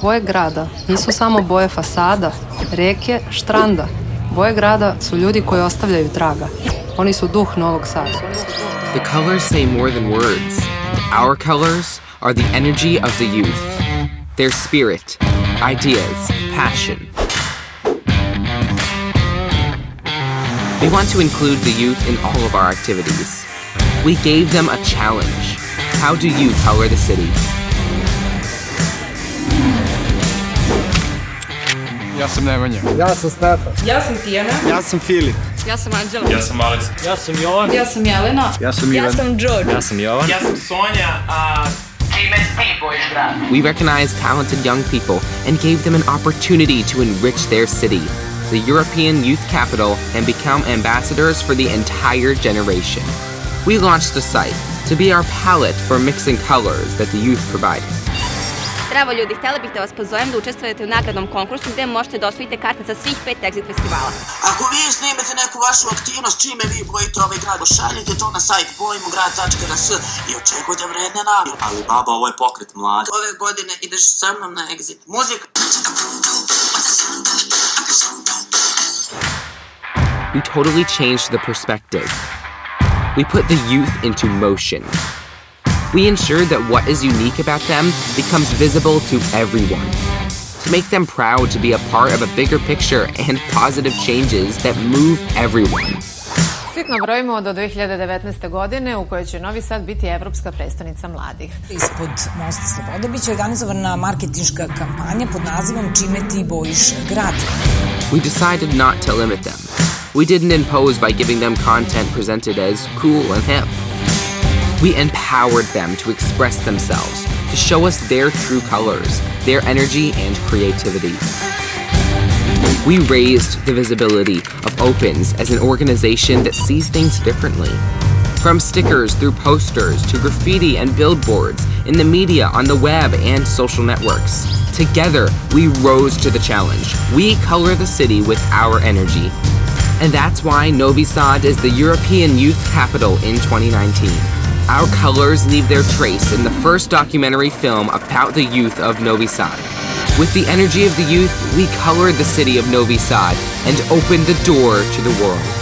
Boje grada nisu samo boje fasada, reke, štranda. Boje grada su ljudi koji ostavljaju traga. Oni su duh Novog Sada. The colors say more than words. Our colors are the energy of the youth, their spirit, ideas, passion. We want to include the youth in all of our activities. We gave them a challenge. How do you color the city? Ja sam Nemanja. Ja sam Stefan. Ja sam Tijana. Ja sam Filip. Ja sam Anđela. Ja sam Alex. Ja sam Jovan. Ja sam Jelena. Ja sam Ivan. Ja sam George. Ja sam Jovan. Ja sam Sonja, a čime ti bojiš grad? We recognized talented young people and gave them an opportunity to enrich their city, the European Youth Capital, and become ambassadors for the entire generation. We launched a site to be our palette for mixing colors that the youth provide. Zdravo ljudi, htjela bih da vas pozovem da učestvujete u nagradnom konkursu gdje možete da osvojite karte za svih pet Exit festivala. Ako vi snimete neku vašu aktivnost, čime vi bojite ovaj grad, pošaljite to na sajt bojimograd.rs i očekujte vredne nagrade. Ali baba, ovo je pokret mladi. Ove godine ideš sa mnom na Exit. Muzika. We totally changed the perspective. We put the youth into motion. We ensured that what is unique about them becomes visible to everyone. To make them proud to be a part of a bigger picture and positive changes that move everyone. Sitno brojimo do 2019. godine u kojoj će Novi Sad biti evropska prestonica mladih. Ispod mosta Slobode biće organizovana marketinška kampanja pod nazivom Čime ti bojiš grad. We decided not to limit them. We didn't impose by giving them content presented as cool and hip. We empowered them to express themselves, to show us their true colors, their energy and creativity. We raised the visibility of Opens as an organization that sees things differently. From stickers through posters to graffiti and billboards, in the media, on the web, and social networks. Together, we rose to the challenge. We color the city with our energy. And that's why Novi Sad is the European Youth Capital in 2019. Our colors leave their trace in the first documentary film about the youth of Novi Sad. With the energy of the youth, we colored the city of Novi Sad and opened the door to the world.